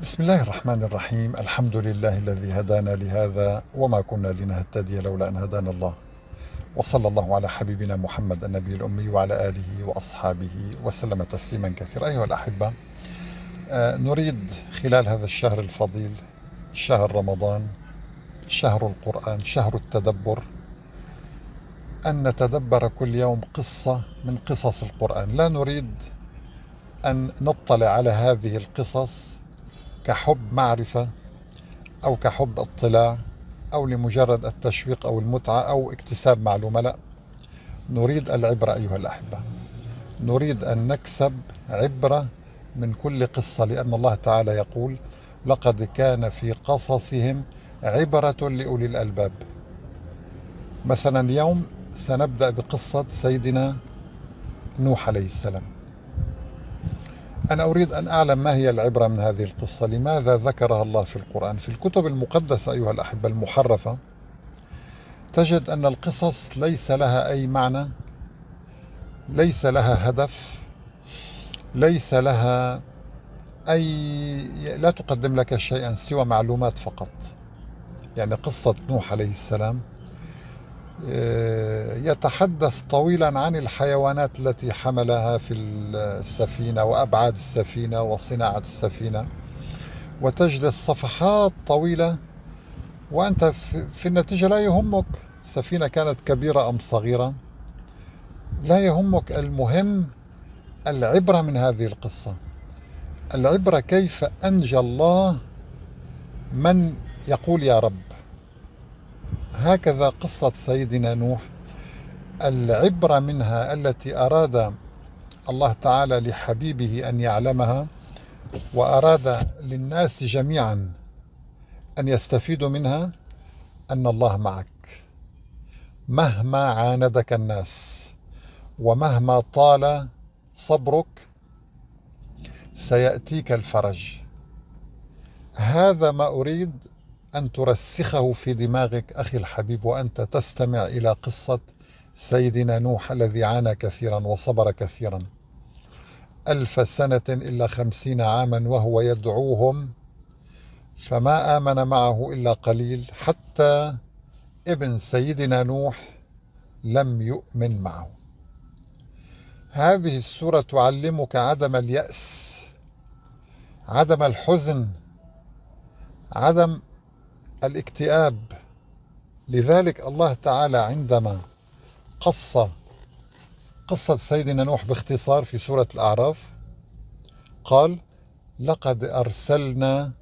بسم الله الرحمن الرحيم. الحمد لله الذي هدانا لهذا وما كنا لنهتدي لولا أن هدانا الله. وصلى الله على حبيبنا محمد النبي الأمي وعلى آله وأصحابه وسلم تسليما كثيرا. أيها الأحبة آه، نريد خلال هذا الشهر الفضيل شهر رمضان شهر القرآن شهر التدبر أن نتدبر كل يوم قصة من قصص القرآن. لا نريد أن نطلع على هذه القصص كحب معرفة أو كحب اطلاع أو لمجرد التشويق أو المتعة أو اكتساب معلومة لا. نريد العبرة أيها الأحبة. نريد أن نكسب عبرة من كل قصة لأن الله تعالى يقول لقد كان في قصصهم عبرة لأولي الألباب. مثلا اليوم سنبدأ بقصة سيدنا نوح عليه السلام. أنا أريد أن أعلم ما هي العبرة من هذه القصة. لماذا ذكرها الله في القرآن؟ في الكتب المقدسة أيها الأحبة المحرفة تجد أن القصص ليس لها أي معنى ليس لها هدف ليس لها أي لا تقدم لك شيئا سوى معلومات فقط. يعني قصة نوح عليه السلام يتحدث طويلا عن الحيوانات التي حملها في السفينة وأبعاد السفينة وصناعة السفينة. وتجد صفحات طويلة وأنت في النتيجة لا يهمك السفينة كانت كبيرة أم صغيرة. لا يهمك المهم العبرة من هذه القصة. العبرة كيف أنجى الله من يقول يا رب. هكذا قصة سيدنا نوح. العبرة منها التي أراد الله تعالى لحبيبه أن يعلمها وأراد للناس جميعا أن يستفيدوا منها أن الله معك. مهما عاندك الناس ومهما طال صبرك سيأتيك الفرج. هذا ما أريد أن ترسخه في دماغك أخي الحبيب وأنت تستمع إلى قصة سيدنا نوح الذي عانى كثيرا وصبر كثيرا. ألف سنة إلا خمسين عاما وهو يدعوهم فما آمن معه إلا قليل حتى ابن سيدنا نوح لم يؤمن معه. هذه السورة تعلمك عدم اليأس عدم الحزن عدم الاكتئاب. لذلك الله تعالى عندما قص قصة سيدنا نوح باختصار في سورة الأعراف قال لقد أرسلنا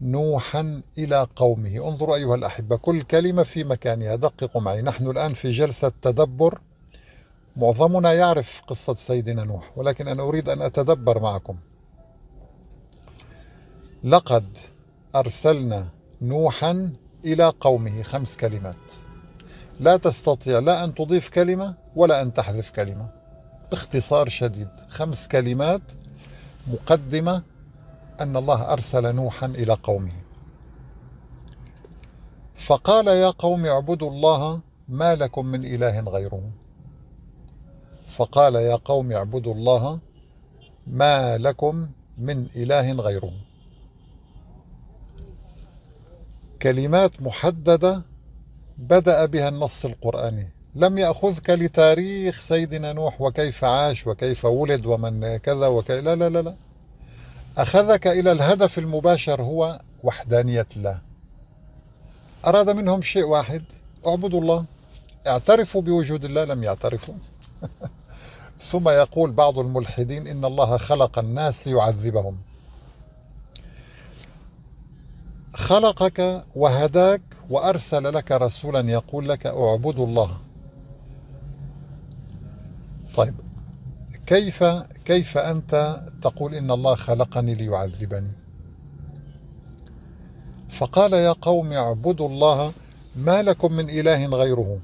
نوحا إلى قومه. انظروا أيها الأحبة كل كلمة في مكانها. دققوا معي نحن الآن في جلسة تدبر. معظمنا يعرف قصة سيدنا نوح ولكن أنا أريد أن أتدبر معكم. لقد أرسلنا نوحا إلى قومه خمس كلمات. لا تستطيع لا أن تضيف كلمة ولا أن تحذف كلمة. باختصار شديد خمس كلمات مقدمة أن الله أرسل نوحا إلى قومه. فقال يا قوم اعبدوا الله ما لكم من إله غيره. فقال يا قوم اعبدوا الله ما لكم من إله غيره. كلمات محددة بدأ بها النص القرآني. لم يأخذك لتاريخ سيدنا نوح وكيف عاش وكيف ولد ومن كذا وكذا. لا لا لا لا. أخذك إلى الهدف المباشر هو وحدانية الله. أراد منهم شيء واحد. اعبدوا الله. اعترفوا بوجود الله. لم يعترفوا. ثم يقول بعض الملحدين إن الله خلق الناس ليعذبهم. خلقك وهداك وأرسل لك رسولا يقول لك اعبدوا الله. طيب كيف كيف أنت تقول إن الله خلقني ليعذبني؟ فقال يا قوم اعبدوا الله ما لكم من إله غيره.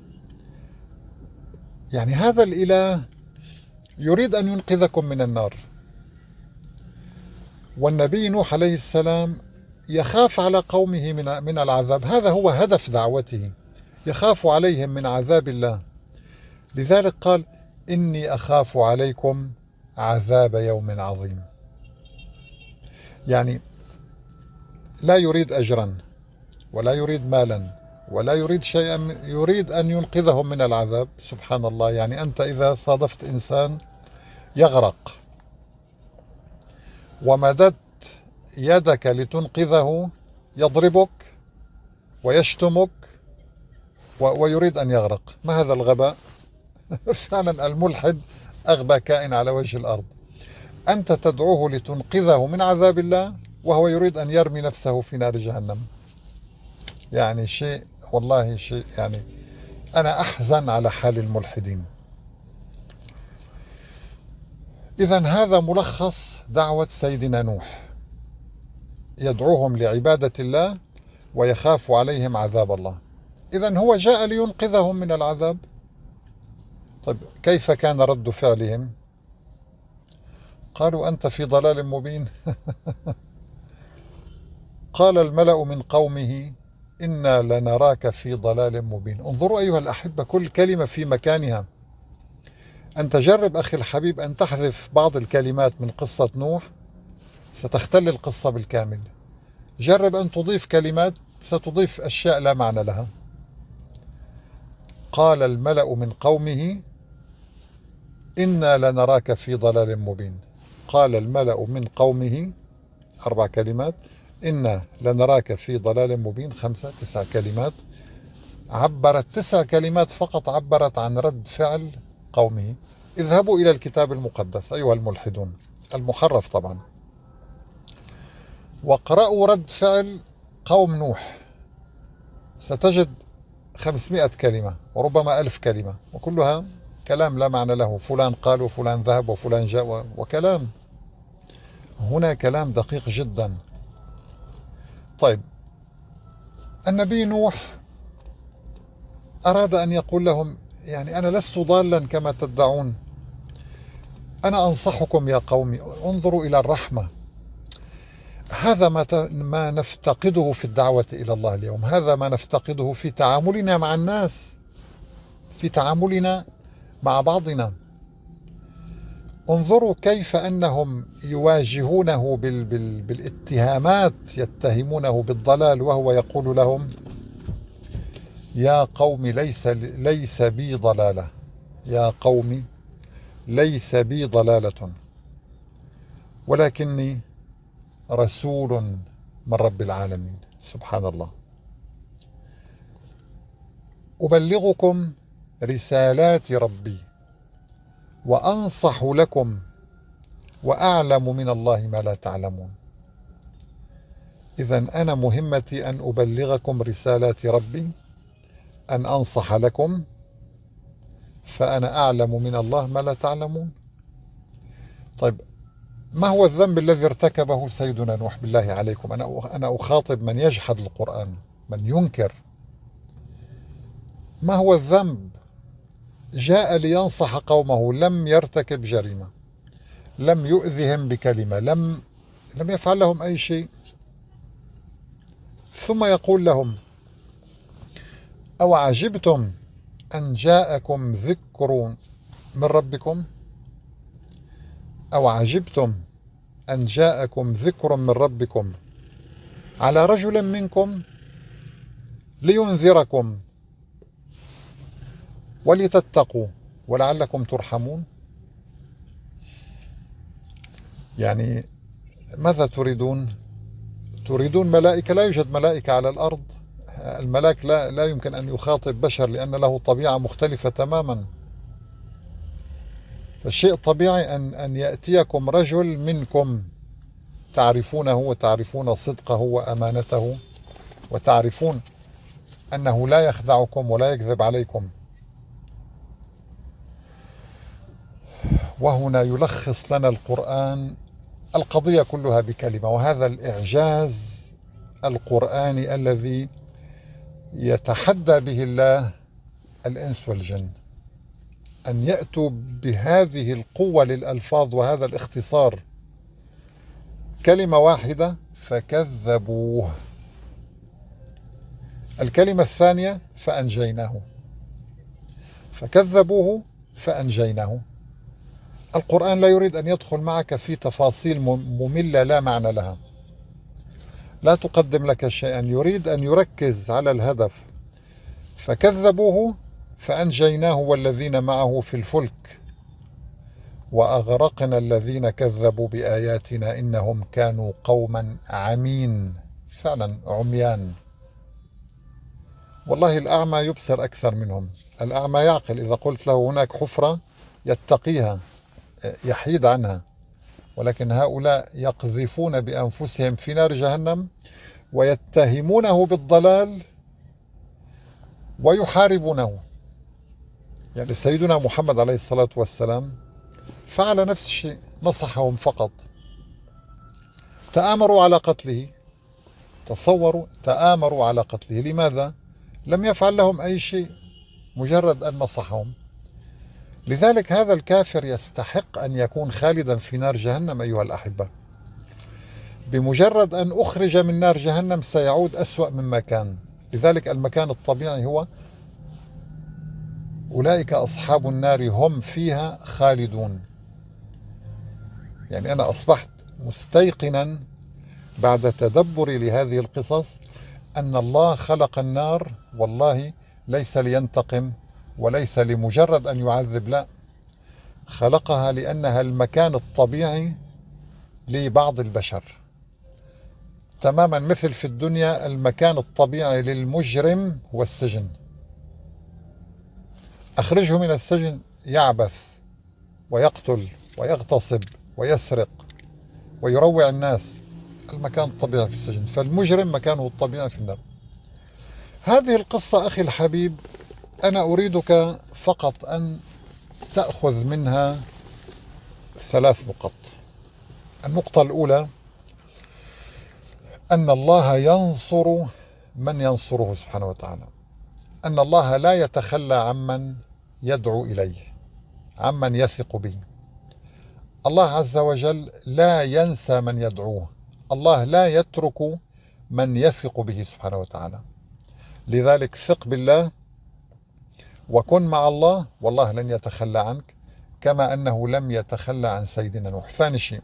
يعني هذا الإله يريد أن ينقذكم من النار. والنبي نوح عليه السلام يخاف على قومه من من العذاب. هذا هو هدف دعوته. يخاف عليهم من عذاب الله. لذلك قال إني أخاف عليكم عذاب يوم عظيم. يعني لا يريد أجرا ولا يريد مالا ولا يريد شيئا يريد أن ينقذهم من العذاب. سبحان الله. يعني أنت إذا صادفت إنسان يغرق. ومددت يدك لتنقذه يضربك ويشتمك ويريد أن يغرق. ما هذا الغباء؟ فعلا الملحد أغبى كائن على وجه الأرض. أنت تدعوه لتنقذه من عذاب الله وهو يريد أن يرمي نفسه في نار جهنم. يعني شيء والله شيء يعني أنا أحزن على حال الملحدين. إذا هذا ملخص دعوة سيدنا نوح. يدعوهم لعبادة الله ويخاف عليهم عذاب الله. إذا هو جاء لينقذهم من العذاب. طيب كيف كان رد فعلهم؟ قالوا أنت في ضلال مبين. قال الملأ من قومه إنا لنراك في ضلال مبين. انظروا أيها الأحبة كل كلمة في مكانها. أن تجرب أخي الحبيب أن تحذف بعض الكلمات من قصة نوح. ستختل القصة بالكامل. جرب أن تضيف كلمات ستضيف أشياء لا معنى لها. قال الملأ من قومه إنا لنراك في ضلال مبين. قال الملأ من قومه أربع كلمات إنا لنراك في ضلال مبين. خمسة تسع كلمات. عبرت تسع كلمات فقط عبرت عن رد فعل قومه. اذهبوا إلى الكتاب المقدس أيها الملحدون. المحرف طبعا. واقرأوا رد فعل قوم نوح. ستجد خمسمائة كلمة وربما ألف كلمة وكلها كلام لا معنى له. فلان قال وفلان ذهب وفلان جاء وكلام. هنا كلام دقيق جدا. طيب النبي نوح أراد أن يقول لهم يعني أنا لست ضالا كما تدعون. أنا أنصحكم يا قومي انظروا إلى الرحمة. هذا ما ما نفتقده في الدعوة إلى الله اليوم. هذا ما نفتقده في تعاملنا مع الناس في تعاملنا مع بعضنا. انظروا كيف أنهم يواجهونه بال بال بالاتهامات يتهمونه بالضلال وهو يقول لهم يا قوم ليس ليس بي ضلالة. يا قوم ليس بي ضلالة. ولكني رسول من رب العالمين. سبحان الله. أبلغكم رسالات ربي وأنصح لكم وأعلم من الله ما لا تعلمون. إذا أنا مهمتي أن أبلغكم رسالات ربي أن أنصح لكم فأنا أعلم من الله ما لا تعلمون. طيب ما هو الذنب الذي ارتكبه سيدنا نوح؟ بالله عليكم. أنا أنا أخاطب من يجحد القرآن من ينكر. ما هو الذنب؟ جاء لينصح قومه لم يرتكب جريمة لم يؤذهم بكلمة لم لم يفعل لهم أي شيء. ثم يقول لهم أو عجبتم أن جاءكم ذكر من ربكم؟ أو عجبتم أن جاءكم ذكر من ربكم على رجل منكم لينذركم ولتتقوا ولعلكم ترحمون؟ يعني ماذا تريدون؟ تريدون ملائكة؟ لا يوجد ملائكة على الأرض. الملاك لا, لا يمكن أن يخاطب بشر لأن له طبيعة مختلفة تماما. فالشيء طبيعي أن, أن يأتيكم رجل منكم تعرفونه وتعرفون صدقه وأمانته وتعرفون أنه لا يخدعكم ولا يكذب عليكم. وهنا يلخص لنا القرآن القضية كلها بكلمة وهذا الإعجاز القرآني الذي يتحدى به الله الإنس والجن. أن يأتوا بهذه القوة للألفاظ وهذا الاختصار. كلمة واحدة فكذبوه. الكلمة الثانية فأنجيناه. فكذبوه فأنجيناه. القرآن لا يريد أن يدخل معك في تفاصيل مملة لا معنى لها. لا تقدم لك شيئا. يريد أن يركز على الهدف. فكذبوه فأنجيناه والذين معه في الفلك وأغرقنا الذين كذبوا بآياتنا إنهم كانوا قوما عمين فعلا عميان. والله الأعمى يبصر أكثر منهم الأعمى يعقل إذا قلت له هناك حفرة يتقيها يحيد عنها ولكن هؤلاء يقذفون بأنفسهم في نار جهنم ويتهمونه بالضلال ويحاربونه. يعني سيدنا محمد عليه الصلاة والسلام فعل نفس الشيء نصحهم فقط. تآمروا على قتله. تصوروا تآمروا على قتله. لماذا؟ لم يفعل لهم أي شيء مجرد أن نصحهم. لذلك هذا الكافر يستحق أن يكون خالدا في نار جهنم أيها الأحبة. بمجرد أن أخرج من نار جهنم سيعود أسوأ مما كان. لذلك المكان الطبيعي هو أولئك أصحاب النار هم فيها خالدون. يعني أنا أصبحت مستيقنا بعد تدبري لهذه القصص أن الله خلق النار والله ليس لينتقم وليس لمجرد أن يعذب لا. خلقها لأنها المكان الطبيعي لبعض البشر. تماما مثل في الدنيا المكان الطبيعي للمجرم هو السجن أخرجه من السجن يعبث ويقتل ويغتصب ويسرق ويروع الناس. المكان الطبيعي في السجن فالمجرم مكانه الطبيعي في النار. هذه القصة أخي الحبيب أنا أريدك فقط أن تأخذ منها ثلاث نقط. النقطة الأولى أن الله ينصر من ينصره سبحانه وتعالى. أن الله لا يتخلى عمن يدعو إليه عمن يثق به. الله عز وجل لا ينسى من يدعوه. الله لا يترك من يثق به سبحانه وتعالى. لذلك ثق بالله وكن مع الله والله لن يتخلى عنك كما أنه لم يتخلى عن سيدنا نوح. ثاني شيء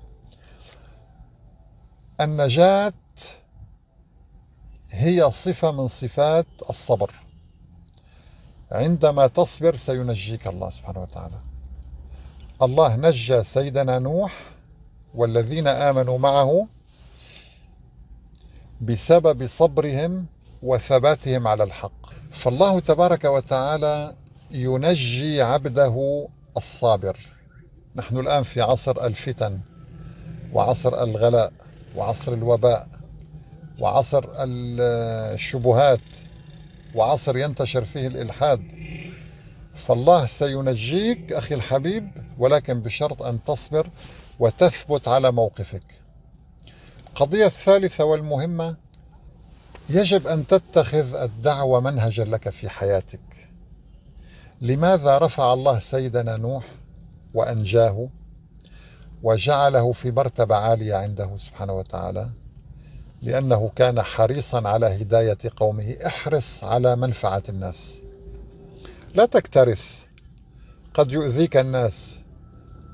النجاة هي صفة من صفات الصبر. عندما تصبر سينجيك الله سبحانه وتعالى. الله نجى سيدنا نوح والذين آمنوا معه بسبب صبرهم وثباتهم على الحق. فالله تبارك وتعالى ينجي عبده الصابر. نحن الآن في عصر الفتن وعصر الغلاء وعصر الوباء وعصر الشبهات وعصر ينتشر فيه الإلحاد. فالله سينجيك أخي الحبيب ولكن بشرط أن تصبر وتثبت على موقفك. القضية الثالثة والمهمة يجب أن تتخذ الدعوة منهجا لك في حياتك. لماذا رفع الله سيدنا نوح وأنجاه وجعله في مرتبة عالية عنده سبحانه وتعالى؟ لأنه كان حريصا على هداية قومه. احرص على منفعة الناس. لا تكترث. قد يؤذيك الناس.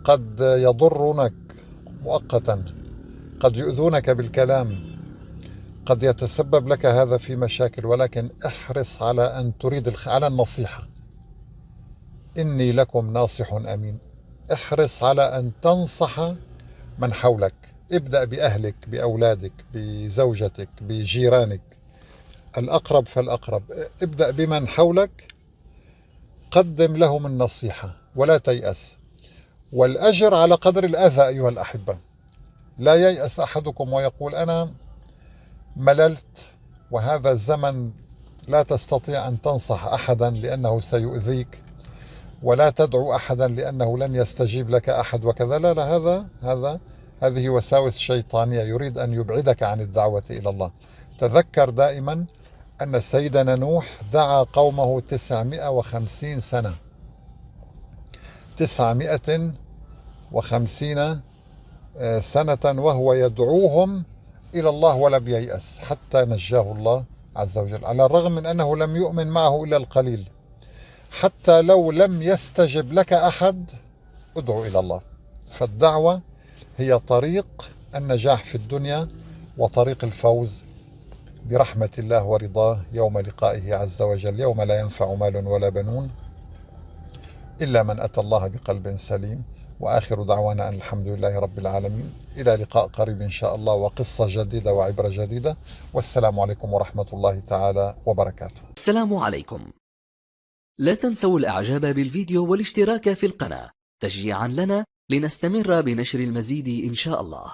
قد يضرونك مؤقتا. قد يؤذونك بالكلام. قد يتسبب لك هذا في مشاكل. ولكن احرص على أن تريد على النصيحة. إني لكم ناصح أمين. احرص على أن تنصح من حولك. ابدأ بأهلك بأولادك بزوجتك بجيرانك. الأقرب فالأقرب. ابدأ بمن حولك. قدم لهم النصيحة ولا تيأس. والأجر على قدر الأذى أيها الأحبة. لا ييأس أحدكم ويقول أنا مللت وهذا الزمن لا تستطيع أن تنصح أحدا لأنه سيؤذيك ولا تدعو أحدا لأنه لن يستجيب لك أحد وكذا. لا لا هذا هذا هذه وساوس شيطانية يريد أن يبعدك عن الدعوة إلى الله. تذكر دائما أن سيدنا نوح دعا قومه تسعمائة وخمسين سنة. تسعمائة وخمسين آه، سنة وهو يدعوهم إلى الله ولم ييأس حتى نجاه الله عز وجل على الرغم من أنه لم يؤمن معه إلا القليل. حتى لو لم يستجب لك أحد ادعو إلى الله. فالدعوة هي طريق النجاح في الدنيا وطريق الفوز برحمة الله ورضاه يوم لقائه عز وجل. يوم لا ينفع مال ولا بنون إلا من أتى الله بقلب سليم. وآخر دعوانا أن الحمد لله رب العالمين. إلى لقاء قريب إن شاء الله وقصة جديدة وعبرة جديدة. والسلام عليكم ورحمة الله تعالى وبركاته. السلام عليكم. لا تنسوا الإعجاب بالفيديو والاشتراك في القناة. تشجيعا لنا لنستمر بنشر المزيد إن شاء الله.